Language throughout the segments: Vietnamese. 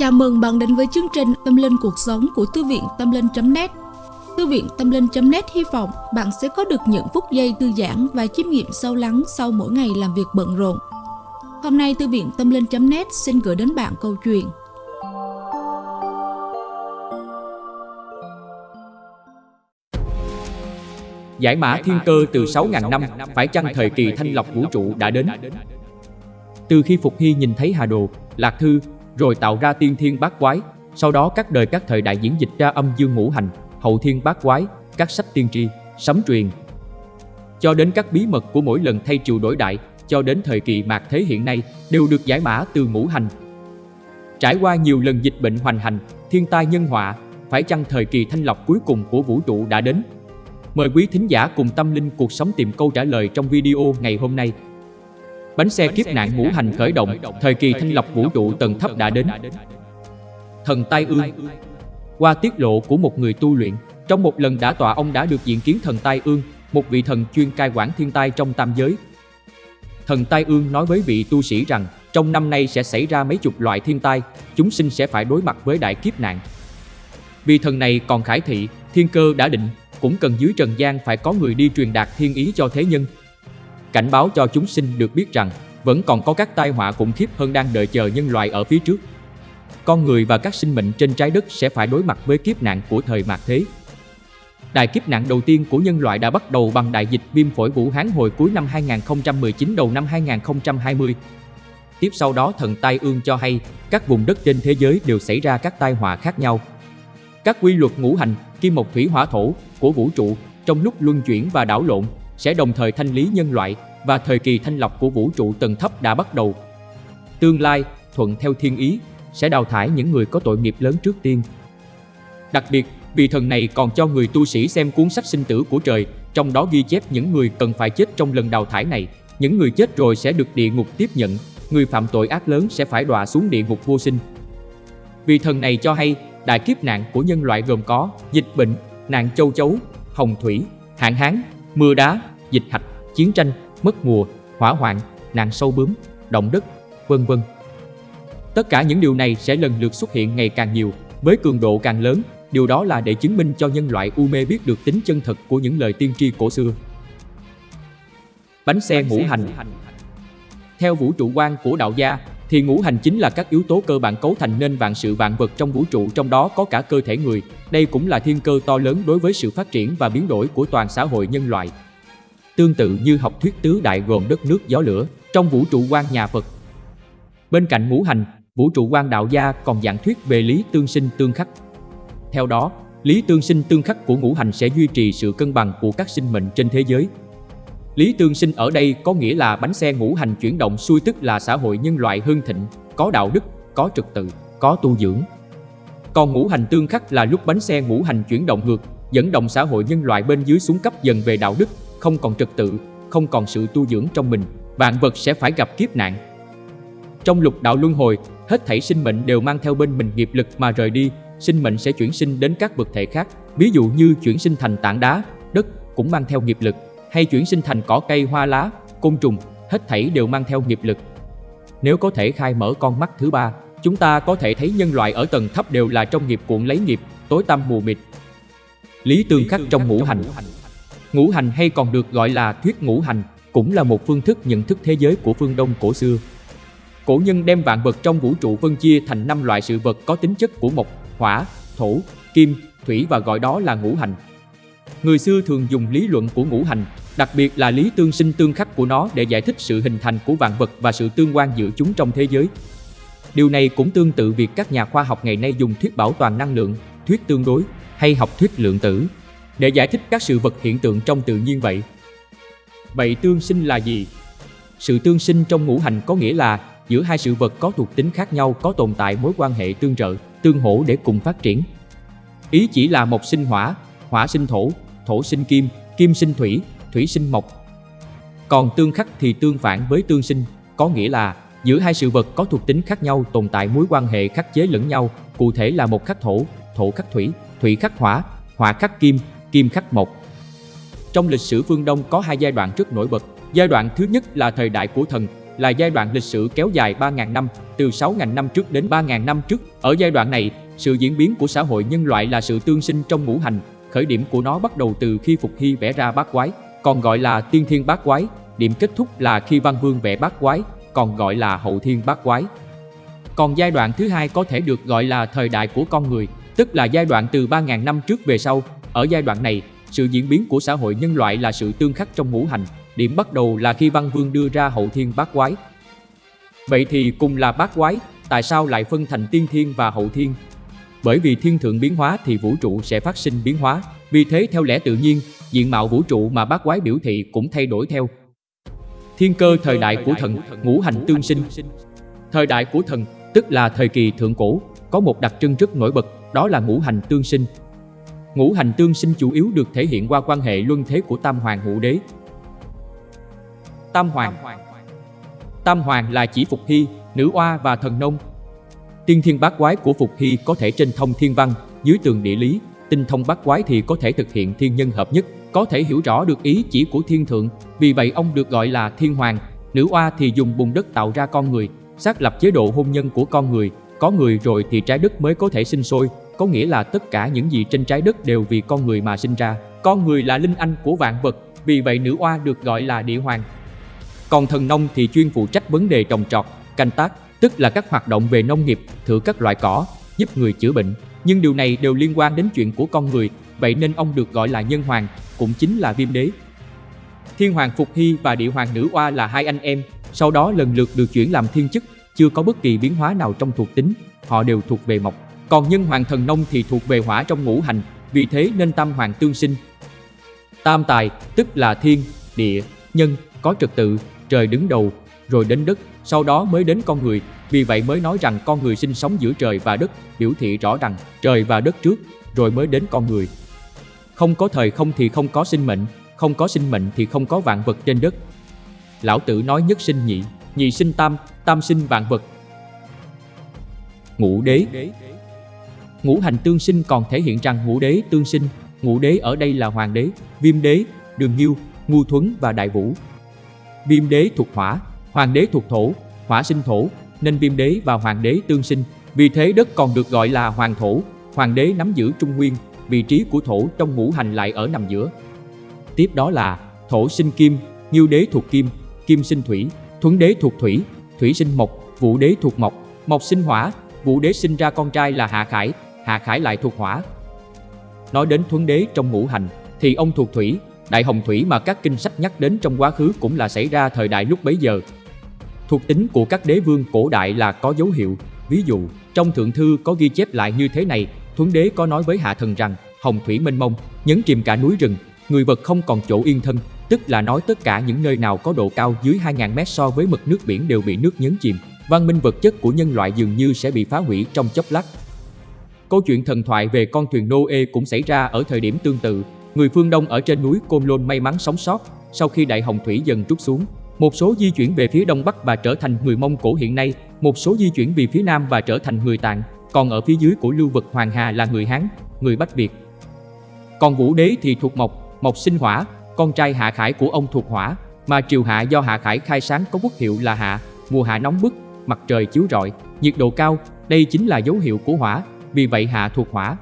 Chào mừng bạn đến với chương trình Tâm Linh Cuộc Sống của Thư viện Tâm Linh.net Thư viện Tâm Linh.net hy vọng bạn sẽ có được những phút giây thư giãn và chiêm nghiệm sâu lắng sau mỗi ngày làm việc bận rộn. Hôm nay Thư viện Tâm Linh.net xin gửi đến bạn câu chuyện Giải mã thiên cơ từ 6.000 năm, phải chăng thời kỳ thanh lọc vũ trụ đã đến? Từ khi Phục Hy nhìn thấy Hà Đồ, Lạc Thư, rồi tạo ra tiên thiên bát quái, sau đó các đời các thời đại diễn dịch ra âm dương ngũ hành, hậu thiên bát quái, các sách tiên tri, sấm truyền. Cho đến các bí mật của mỗi lần thay triều đổi đại, cho đến thời kỳ mạt thế hiện nay, đều được giải mã từ ngũ hành. Trải qua nhiều lần dịch bệnh hoành hành, thiên tai nhân họa, phải chăng thời kỳ thanh lọc cuối cùng của vũ trụ đã đến? Mời quý thính giả cùng tâm linh cuộc sống tìm câu trả lời trong video ngày hôm nay. Bánh xe kiếp nạn ngũ hành khởi động, thời kỳ thanh lọc vũ trụ tầng thấp đã đến. Thần Tai Ương Qua tiết lộ của một người tu luyện, trong một lần đã tọa ông đã được diện kiến thần Tai Ương, một vị thần chuyên cai quản thiên tai trong tam giới. Thần Tai Ương nói với vị tu sĩ rằng, trong năm nay sẽ xảy ra mấy chục loại thiên tai, chúng sinh sẽ phải đối mặt với đại kiếp nạn. Vì thần này còn khải thị, thiên cơ đã định, cũng cần dưới trần gian phải có người đi truyền đạt thiên ý cho thế nhân. Cảnh báo cho chúng sinh được biết rằng vẫn còn có các tai họa khủng khiếp hơn đang đợi chờ nhân loại ở phía trước. Con người và các sinh mệnh trên trái đất sẽ phải đối mặt với kiếp nạn của thời mạt thế. Đại kiếp nạn đầu tiên của nhân loại đã bắt đầu bằng đại dịch viêm phổi Vũ Hán hồi cuối năm 2019 đầu năm 2020. Tiếp sau đó thần tai ương cho hay các vùng đất trên thế giới đều xảy ra các tai họa khác nhau. Các quy luật ngũ hành, kim mộc thủy hỏa thổ của vũ trụ trong lúc luân chuyển và đảo lộn sẽ đồng thời thanh lý nhân loại và thời kỳ thanh lọc của vũ trụ tầng thấp đã bắt đầu. Tương lai, thuận theo thiên ý, sẽ đào thải những người có tội nghiệp lớn trước tiên. Đặc biệt, vì thần này còn cho người tu sĩ xem cuốn sách sinh tử của trời, trong đó ghi chép những người cần phải chết trong lần đào thải này. Những người chết rồi sẽ được địa ngục tiếp nhận, người phạm tội ác lớn sẽ phải đọa xuống địa ngục vô sinh. Vì thần này cho hay, đại kiếp nạn của nhân loại gồm có dịch bệnh, nạn châu chấu, hồng thủy, hạn hán, mưa đá, dịch hạch, chiến tranh, mất mùa, hỏa hoạn, nạn sâu bướm, động đất, vân vân. Tất cả những điều này sẽ lần lượt xuất hiện ngày càng nhiều, với cường độ càng lớn, điều đó là để chứng minh cho nhân loại u mê biết được tính chân thật của những lời tiên tri cổ xưa. Bánh xe ngũ hành Theo vũ trụ quan của đạo gia, thì ngũ hành chính là các yếu tố cơ bản cấu thành nên vạn sự vạn vật trong vũ trụ trong đó có cả cơ thể người. Đây cũng là thiên cơ to lớn đối với sự phát triển và biến đổi của toàn xã hội nhân loại. Tương tự như học thuyết tứ đại gồm đất nước gió lửa trong vũ trụ quan nhà Phật. Bên cạnh ngũ hành, vũ trụ quan đạo gia còn giảng thuyết về lý tương sinh tương khắc. Theo đó, lý tương sinh tương khắc của ngũ hành sẽ duy trì sự cân bằng của các sinh mệnh trên thế giới Lý tương sinh ở đây có nghĩa là bánh xe ngũ hành chuyển động xuôi tức là xã hội nhân loại hưng thịnh, có đạo đức, có trật tự, có tu dưỡng. Còn ngũ hành tương khắc là lúc bánh xe ngũ hành chuyển động ngược, dẫn động xã hội nhân loại bên dưới xuống cấp dần về đạo đức, không còn trật tự, không còn sự tu dưỡng trong mình, vạn vật sẽ phải gặp kiếp nạn. Trong lục đạo luân hồi, hết thảy sinh mệnh đều mang theo bên mình nghiệp lực mà rời đi, sinh mệnh sẽ chuyển sinh đến các vật thể khác, ví dụ như chuyển sinh thành tảng đá, đất cũng mang theo nghiệp lực, hay chuyển sinh thành cỏ cây hoa lá, côn trùng, hết thảy đều mang theo nghiệp lực. Nếu có thể khai mở con mắt thứ ba, chúng ta có thể thấy nhân loại ở tầng thấp đều là trong nghiệp cuộn lấy nghiệp, tối tăm mù mịt. Lý tương khắc trong ngũ hành Ngũ hành hay còn được gọi là thuyết ngũ hành, cũng là một phương thức nhận thức thế giới của phương Đông cổ xưa. Cổ nhân đem vạn vật trong vũ trụ phân chia thành năm loại sự vật có tính chất của mộc, hỏa, thổ, kim, thủy và gọi đó là ngũ hành. Người xưa thường dùng lý luận của ngũ hành, đặc biệt là lý tương sinh tương khắc của nó để giải thích sự hình thành của vạn vật và sự tương quan giữa chúng trong thế giới. Điều này cũng tương tự việc các nhà khoa học ngày nay dùng thuyết bảo toàn năng lượng, thuyết tương đối hay học thuyết lượng tử để giải thích các sự vật hiện tượng trong tự nhiên vậy. Vậy tương sinh là gì? Sự tương sinh trong ngũ hành có nghĩa là giữa hai sự vật có thuộc tính khác nhau có tồn tại mối quan hệ tương trợ, tương hỗ để cùng phát triển. Ý chỉ là một sinh hỏa, hỏa sinh thổ, thổ sinh kim, kim sinh thủy, thủy sinh mộc. Còn tương khắc thì tương phản với tương sinh, có nghĩa là giữa hai sự vật có thuộc tính khác nhau tồn tại mối quan hệ khắc chế lẫn nhau, cụ thể là một khắc thổ, thổ khắc thủy, thủy khắc hỏa, hỏa khắc kim, kim khắc mộc. Trong lịch sử phương Đông có hai giai đoạn rất nổi bật. Giai đoạn thứ nhất là thời đại của thần, là giai đoạn lịch sử kéo dài 3.000 năm, từ 6.000 năm trước đến 3.000 năm trước. Ở giai đoạn này, sự diễn biến của xã hội nhân loại là sự tương sinh trong ngũ hành, khởi điểm của nó bắt đầu từ khi Phục Hy vẽ ra bát quái, còn gọi là tiên thiên bát quái, điểm kết thúc là khi Văn Vương vẽ bát quái, còn gọi là hậu thiên bát quái. Còn giai đoạn thứ hai có thể được gọi là thời đại của con người, tức là giai đoạn từ 3.000 năm trước về sau. Ở giai đoạn này, sự diễn biến của xã hội nhân loại là sự tương khắc trong ngũ hành, điểm bắt đầu là khi Văn Vương đưa ra hậu thiên bát quái. Vậy thì cùng là bát quái, tại sao lại phân thành tiên thiên và hậu thiên? Bởi vì thiên thượng biến hóa thì vũ trụ sẽ phát sinh biến hóa, vì thế theo lẽ tự nhiên, diện mạo vũ trụ mà bát quái biểu thị cũng thay đổi theo. Thiên cơ thời đại của thần, ngũ hành tương sinh. Thời đại của thần, tức là thời kỳ thượng cổ, có một đặc trưng rất nổi bật, đó là ngũ hành tương sinh. Ngũ hành tương sinh chủ yếu được thể hiện qua quan hệ luân thế của Tam Hoàng Ngũ Đế. Tam Hoàng Tam Hoàng là chỉ Phục Hy, Nữ Oa và Thần Nông. Tiên thiên bát quái của Phục Hy có thể trên thông thiên văn, dưới tường địa lý, tinh thông bát quái thì có thể thực hiện thiên nhân hợp nhất, có thể hiểu rõ được ý chỉ của thiên thượng, vì vậy ông được gọi là thiên hoàng. Nữ oa thì dùng bùn đất tạo ra con người, xác lập chế độ hôn nhân của con người, có người rồi thì trái đất mới có thể sinh sôi, có nghĩa là tất cả những gì trên trái đất đều vì con người mà sinh ra. Con người là linh anh của vạn vật, vì vậy nữ oa được gọi là địa hoàng. Còn thần nông thì chuyên phụ trách vấn đề trồng trọt, canh tác, tức là các hoạt động về nông nghiệp, thử các loại cỏ, giúp người chữa bệnh. Nhưng điều này đều liên quan đến chuyện của con người, vậy nên ông được gọi là nhân hoàng, cũng chính là viêm đế. Thiên hoàng Phục Hy và địa hoàng nữ oa là hai anh em, sau đó lần lượt được chuyển làm thiên chức, chưa có bất kỳ biến hóa nào trong thuộc tính, họ đều thuộc về mộc. Còn nhân hoàng thần nông thì thuộc về hỏa trong ngũ hành, vì thế nên tam hoàng tương sinh. Tam tài, tức là thiên, địa, nhân, có trật tự, trời đứng đầu, rồi đến đất, sau đó mới đến con người, vì vậy mới nói rằng con người sinh sống giữa trời và đất, biểu thị rõ rằng trời và đất trước, rồi mới đến con người. Không có thời không thì không có sinh mệnh, không có sinh mệnh thì không có vạn vật trên đất. Lão tử nói nhất sinh nhị, nhị sinh tam, tam sinh vạn vật. Ngũ đế Ngũ hành tương sinh còn thể hiện rằng ngũ đế tương sinh, ngũ đế ở đây là hoàng đế, viêm đế, đường nghiêu, ngu thuấn và đại vũ. Viêm đế thuộc hỏa, hoàng đế thuộc thổ, hỏa sinh thổ, nên viêm đế và hoàng đế tương sinh. Vì thế đất còn được gọi là hoàng thổ, hoàng đế nắm giữ trung nguyên, vị trí của thổ trong ngũ hành lại ở nằm giữa. Tiếp đó là thổ sinh kim, nghiêu đế thuộc kim, kim sinh thủy, thuấn đế thuộc thủy, thủy sinh mộc, vũ đế thuộc mộc, mộc sinh hỏa, vũ đế sinh ra con trai là hạ khải, hạ khải lại thuộc hỏa. Nói đến thuấn đế trong ngũ hành thì ông thuộc thủy, đại hồng thủy mà các kinh sách nhắc đến trong quá khứ cũng là xảy ra thời đại lúc bấy giờ. Thuộc tính của các đế vương cổ đại là có dấu hiệu, ví dụ trong thượng thư có ghi chép lại như thế này Thuấn đế có nói với hạ thần rằng hồng thủy mênh mông, nhấn chìm cả núi rừng, người vật không còn chỗ yên thân, tức là nói tất cả những nơi nào có độ cao dưới 2.000 mét so với mực nước biển đều bị nước nhấn chìm. Văn minh vật chất của nhân loại dường như sẽ bị phá hủy trong chốc lát. Câu chuyện thần thoại về con thuyền Noe cũng xảy ra ở thời điểm tương tự. Người phương Đông ở trên núi Côn Lôn may mắn sống sót sau khi đại hồng thủy dần trút xuống. Một số di chuyển về phía đông bắc và trở thành người Mông Cổ hiện nay, một số di chuyển về phía nam và trở thành người Tạng, còn ở phía dưới của lưu vực Hoàng Hà là người Hán, người Bách Việt. Còn Vũ Đế thì thuộc Mộc, Mộc sinh hỏa, con trai Hạ Khải của ông thuộc hỏa, mà triều Hạ do Hạ Khải khai sáng có quốc hiệu là Hạ, mùa hạ nóng bức, mặt trời chiếu rọi, nhiệt độ cao, đây chính là dấu hiệu của hỏa, vì vậy Hạ thuộc hỏa.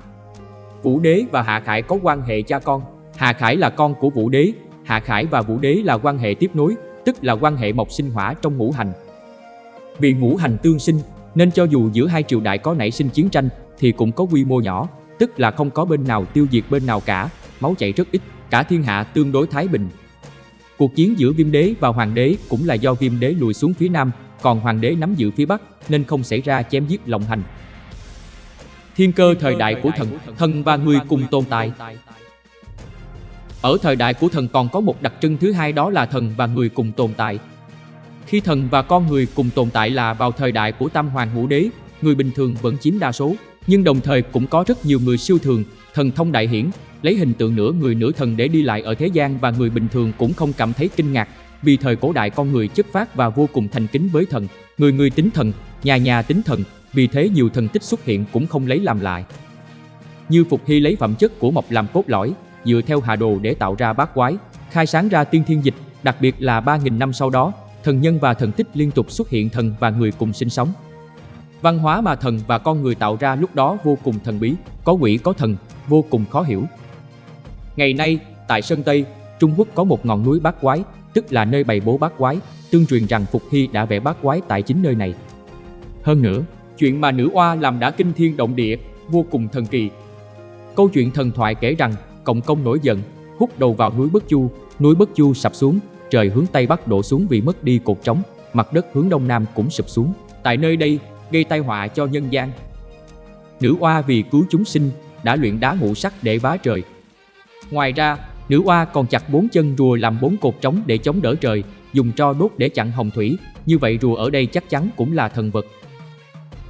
Vũ Đế và Hạ Khải có quan hệ cha con, Hạ Khải là con của Vũ Đế, Hạ Khải và Vũ Đế là quan hệ tiếp nối, tức là quan hệ mộc sinh hỏa trong ngũ hành. Vì ngũ hành tương sinh, nên cho dù giữa hai triều đại có nảy sinh chiến tranh thì cũng có quy mô nhỏ, tức là không có bên nào tiêu diệt bên nào cả, máu chảy rất ít, cả thiên hạ tương đối thái bình. Cuộc chiến giữa viêm đế và hoàng đế cũng là do viêm đế lùi xuống phía nam, còn hoàng đế nắm giữ phía bắc nên không xảy ra chém giết lộng hành. Thiên cơ thời đại của thần, thần và người cùng tồn tại. Ở thời đại của thần còn có một đặc trưng thứ hai đó là thần và người cùng tồn tại. Khi thần và con người cùng tồn tại là vào thời đại của Tam Hoàng Ngũ Đế, người bình thường vẫn chiếm đa số, nhưng đồng thời cũng có rất nhiều người siêu thường, thần thông đại hiển, lấy hình tượng nửa người nửa thần để đi lại ở thế gian và người bình thường cũng không cảm thấy kinh ngạc, vì thời cổ đại con người chất phát và vô cùng thành kính với thần, người người tính thần, nhà nhà tính thần, vì thế nhiều thần tích xuất hiện cũng không lấy làm lại. Như Phục Hy lấy phẩm chất của mộc làm cốt lõi, dựa theo hà đồ để tạo ra bát quái, khai sáng ra tiên thiên dịch, đặc biệt là 3.000 năm sau đó, thần nhân và thần tích liên tục xuất hiện thần và người cùng sinh sống. Văn hóa mà thần và con người tạo ra lúc đó vô cùng thần bí, có quỷ có thần, vô cùng khó hiểu. Ngày nay, tại Sơn Tây, Trung Quốc có một ngọn núi bát quái, tức là nơi bày bố bát quái, tương truyền rằng Phục Hy đã vẽ bát quái tại chính nơi này. Hơn nữa, chuyện mà nữ oa làm đã kinh thiên động địa, vô cùng thần kỳ. Câu chuyện thần thoại kể rằng, Cộng công nổi giận, hút đầu vào núi Bất Chu, núi Bất Chu sập xuống, trời hướng Tây Bắc đổ xuống vì mất đi cột trống, mặt đất hướng Đông Nam cũng sụp xuống. Tại nơi đây, gây tai họa cho nhân gian. Nữ oa vì cứu chúng sinh, đã luyện đá ngũ sắc để vá trời. Ngoài ra, nữ oa còn chặt bốn chân rùa làm bốn cột trống để chống đỡ trời, dùng tro đốt để chặn hồng thủy, như vậy rùa ở đây chắc chắn cũng là thần vật.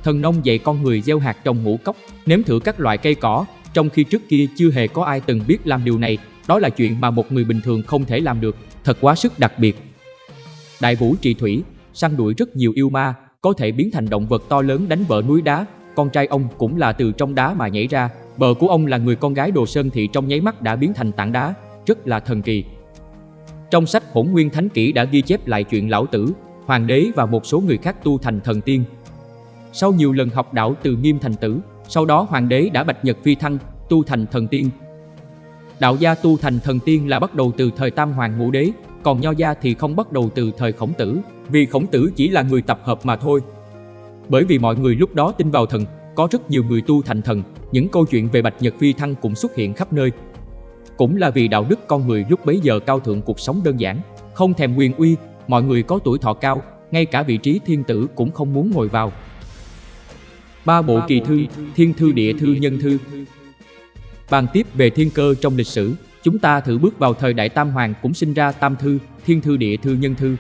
Thần nông dạy con người gieo hạt trồng ngũ cốc, nếm thử các loại cây cỏ, trong khi trước kia chưa hề có ai từng biết làm điều này, đó là chuyện mà một người bình thường không thể làm được, thật quá sức đặc biệt. Đại vũ trì thủy, săn đuổi rất nhiều yêu ma, có thể biến thành động vật to lớn đánh vỡ núi đá, con trai ông cũng là từ trong đá mà nhảy ra, bờ của ông là người con gái Đồ Sơn Thị trong nháy mắt đã biến thành tảng đá, rất là thần kỳ. Trong sách Hỗn Nguyên Thánh Kỷ đã ghi chép lại chuyện lão tử, hoàng đế và một số người khác tu thành thần tiên. Sau nhiều lần học đạo từ nghiêm thành tử, sau đó hoàng đế đã bạch nhật phi thăng, tu thành thần tiên. Đạo gia tu thành thần tiên là bắt đầu từ thời Tam Hoàng Ngũ Đế, còn nho gia thì không bắt đầu từ thời khổng tử, vì khổng tử chỉ là người tập hợp mà thôi. Bởi vì mọi người lúc đó tin vào thần, có rất nhiều người tu thành thần, những câu chuyện về Bạch Nhật Phi Thăng cũng xuất hiện khắp nơi. Cũng là vì đạo đức con người lúc bấy giờ cao thượng cuộc sống đơn giản, không thèm quyền uy, mọi người có tuổi thọ cao, ngay cả vị trí thiên tử cũng không muốn ngồi vào. Ba bộ kỳ thư, thiên thư địa thư nhân thư. Bàn tiếp về thiên cơ trong lịch sử, chúng ta thử bước vào thời đại Tam Hoàng cũng sinh ra Tam Thư, Thiên Thư Địa Thư Nhân Thư.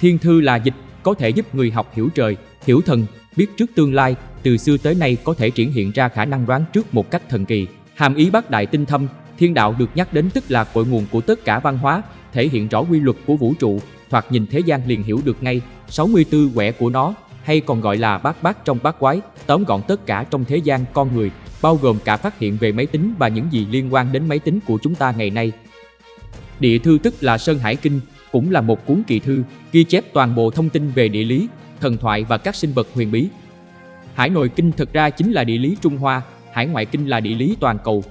Thiên Thư là dịch, có thể giúp người học hiểu trời, hiểu thần, biết trước tương lai, từ xưa tới nay có thể triển hiện ra khả năng đoán trước một cách thần kỳ. Hàm ý bác đại tinh thâm, thiên đạo được nhắc đến tức là cội nguồn của tất cả văn hóa, thể hiện rõ quy luật của vũ trụ, thoạt nhìn thế gian liền hiểu được ngay 64 quẻ của nó, hay còn gọi là bát bát trong bát quái, tóm gọn tất cả trong thế gian con người, bao gồm cả phát hiện về máy tính và những gì liên quan đến máy tính của chúng ta ngày nay. Địa thư tức là Sơn Hải Kinh, cũng là một cuốn kỳ thư, ghi chép toàn bộ thông tin về địa lý, thần thoại và các sinh vật huyền bí. Hải Nội Kinh thực ra chính là địa lý Trung Hoa, Hải Ngoại Kinh là địa lý toàn cầu.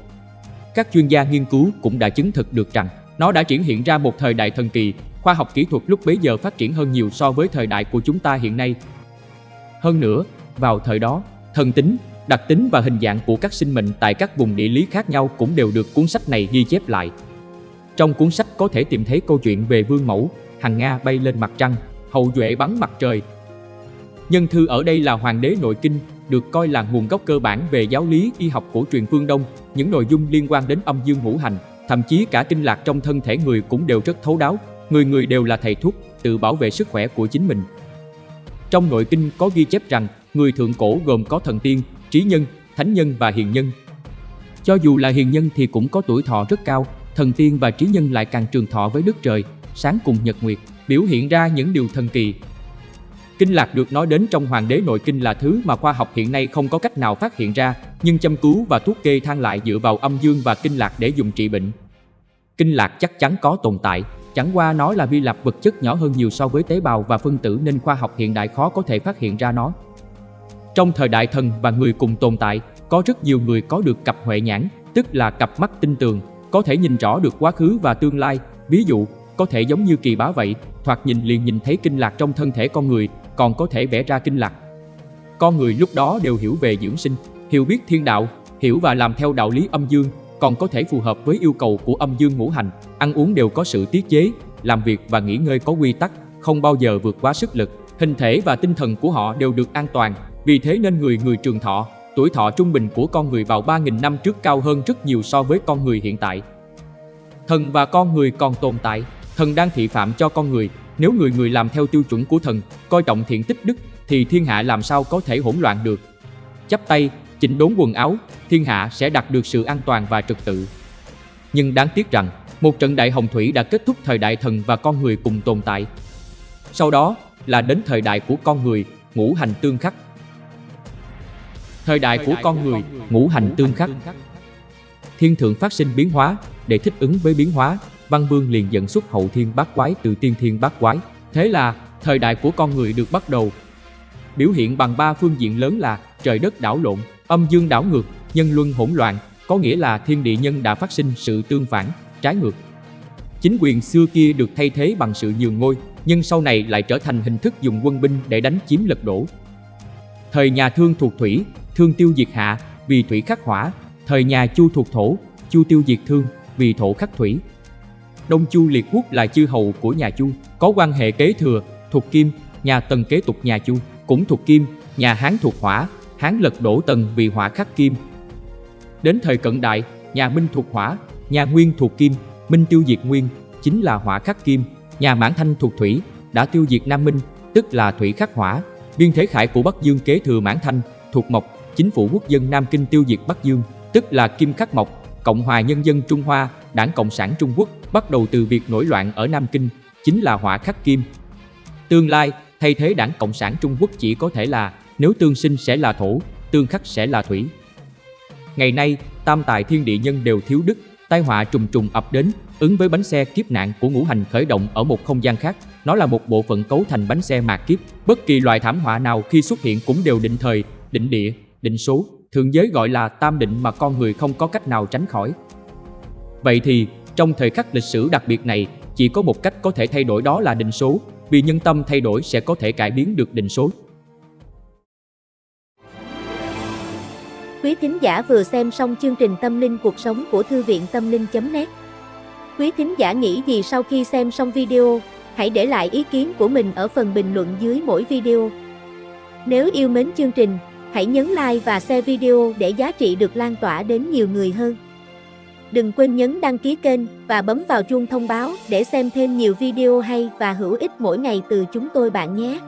Các chuyên gia nghiên cứu cũng đã chứng thực được rằng nó đã triển hiện ra một thời đại thần kỳ, khoa học kỹ thuật lúc bấy giờ phát triển hơn nhiều so với thời đại của chúng ta hiện nay. Hơn nữa, vào thời đó, thần tính, đặc tính và hình dạng của các sinh mệnh tại các vùng địa lý khác nhau cũng đều được cuốn sách này ghi chép lại. Trong cuốn sách có thể tìm thấy câu chuyện về vương mẫu, hằng Nga bay lên mặt trăng, hậu duệ bắn mặt trời. Nhân thư ở đây là hoàng đế nội kinh, được coi là nguồn gốc cơ bản về giáo lý y học của truyền phương Đông, những nội dung liên quan đến âm dương ngũ hành, thậm chí cả kinh lạc trong thân thể người cũng đều rất thấu đáo, người người đều là thầy thuốc, tự bảo vệ sức khỏe của chính mình. Trong nội kinh có ghi chép rằng, người thượng cổ gồm có thần tiên, trí nhân, thánh nhân và hiền nhân. Cho dù là hiền nhân thì cũng có tuổi thọ rất cao, thần tiên và trí nhân lại càng trường thọ với đức trời, sáng cùng nhật nguyệt, biểu hiện ra những điều thần kỳ. Kinh lạc được nói đến trong Hoàng đế nội kinh là thứ mà khoa học hiện nay không có cách nào phát hiện ra, nhưng châm cứu và thuốc kê thang lại dựa vào âm dương và kinh lạc để dùng trị bệnh. Kinh lạc chắc chắn có tồn tại, chẳng qua nó là vi lập vật chất nhỏ hơn nhiều so với tế bào và phân tử nên khoa học hiện đại khó có thể phát hiện ra nó. Trong thời đại thần và người cùng tồn tại, có rất nhiều người có được cặp huệ nhãn, tức là cặp mắt tinh tường, có thể nhìn rõ được quá khứ và tương lai. Ví dụ, có thể giống như kỳ bá vậy, thoạt nhìn liền nhìn thấy kinh lạc trong thân thể con người, còn có thể vẽ ra kinh lạc. Con người lúc đó đều hiểu về dưỡng sinh, hiểu biết thiên đạo, hiểu và làm theo đạo lý âm dương, còn có thể phù hợp với yêu cầu của âm dương ngũ hành, ăn uống đều có sự tiết chế, làm việc và nghỉ ngơi có quy tắc, không bao giờ vượt quá sức lực, hình thể và tinh thần của họ đều được an toàn, vì thế nên người người trường thọ, tuổi thọ trung bình của con người vào 3.000 năm trước cao hơn rất nhiều so với con người hiện tại. Thần và con người còn tồn tại, thần đang thị phạm cho con người, nếu người người làm theo tiêu chuẩn của thần, coi trọng thiện tích đức, thì thiên hạ làm sao có thể hỗn loạn được. Chắp tay, chỉnh đốn quần áo, thiên hạ sẽ đạt được sự an toàn và trật tự. Nhưng đáng tiếc rằng, một trận đại hồng thủy đã kết thúc thời đại thần và con người cùng tồn tại. Sau đó là đến thời đại của con người, ngũ hành tương khắc, Thời đại của con người, ngũ hành tương khắc. Thiên thượng phát sinh biến hóa, để thích ứng với biến hóa, Văn Vương liền dẫn xuất hậu thiên bát quái từ tiên thiên bát quái. Thế là, thời đại của con người được bắt đầu. Biểu hiện bằng ba phương diện lớn là trời đất đảo lộn, âm dương đảo ngược, nhân luân hỗn loạn, có nghĩa là thiên địa nhân đã phát sinh sự tương phản, trái ngược. Chính quyền xưa kia được thay thế bằng sự nhường ngôi, nhưng sau này lại trở thành hình thức dùng quân binh để đánh chiếm lật đổ. Thời nhà Thương thuộc thủy, Thương tiêu diệt hạ, vì thủy khắc hỏa, thời nhà Chu thuộc thổ, Chu tiêu diệt Thương, vì thổ khắc thủy. Đông Chu Liệt Quốc là chư hầu của nhà Chu, có quan hệ kế thừa, thuộc Kim, nhà Tần kế tục nhà Chu, cũng thuộc Kim, nhà Hán thuộc Hỏa, Hán lật đổ Tần vì hỏa khắc Kim. Đến thời cận đại, nhà Minh thuộc Hỏa, nhà Nguyên thuộc Kim, Minh tiêu diệt Nguyên, chính là hỏa khắc Kim, nhà Mãn Thanh thuộc Thủy, đã tiêu diệt Nam Minh, tức là Thủy khắc Hỏa. Biên Thế Khải của Bắc Dương kế thừa Mãn Thanh, thuộc Mộc, chính phủ quốc dân Nam Kinh tiêu diệt Bắc Dương, tức là Kim khắc Mộc, Cộng hòa Nhân dân Trung Hoa, Đảng Cộng sản Trung Quốc bắt đầu từ việc nổi loạn ở Nam Kinh, chính là hỏa khắc kim. Tương lai, thay thế Đảng Cộng sản Trung Quốc chỉ có thể là nếu tương sinh sẽ là thổ, tương khắc sẽ là thủy. Ngày nay, tam tài thiên địa nhân đều thiếu đức, tai họa trùng trùng ập đến, ứng với bánh xe kiếp nạn của ngũ hành khởi động ở một không gian khác. Nó là một bộ phận cấu thành bánh xe mạt kiếp. Bất kỳ loại thảm họa nào khi xuất hiện cũng đều định thời, định địa, định số, thượng giới gọi là tam định mà con người không có cách nào tránh khỏi. Vậy thì, trong thời khắc lịch sử đặc biệt này, chỉ có một cách có thể thay đổi đó là định số, vì nhân tâm thay đổi sẽ có thể cải biến được định số. Quý thính giả vừa xem xong chương trình Tâm linh cuộc sống của Thư viện Tâm linh.net Quý thính giả nghĩ gì sau khi xem xong video, hãy để lại ý kiến của mình ở phần bình luận dưới mỗi video. Nếu yêu mến chương trình, hãy nhấn like và share video để giá trị được lan tỏa đến nhiều người hơn. Đừng quên nhấn đăng ký kênh và bấm vào chuông thông báo để xem thêm nhiều video hay và hữu ích mỗi ngày từ chúng tôi bạn nhé.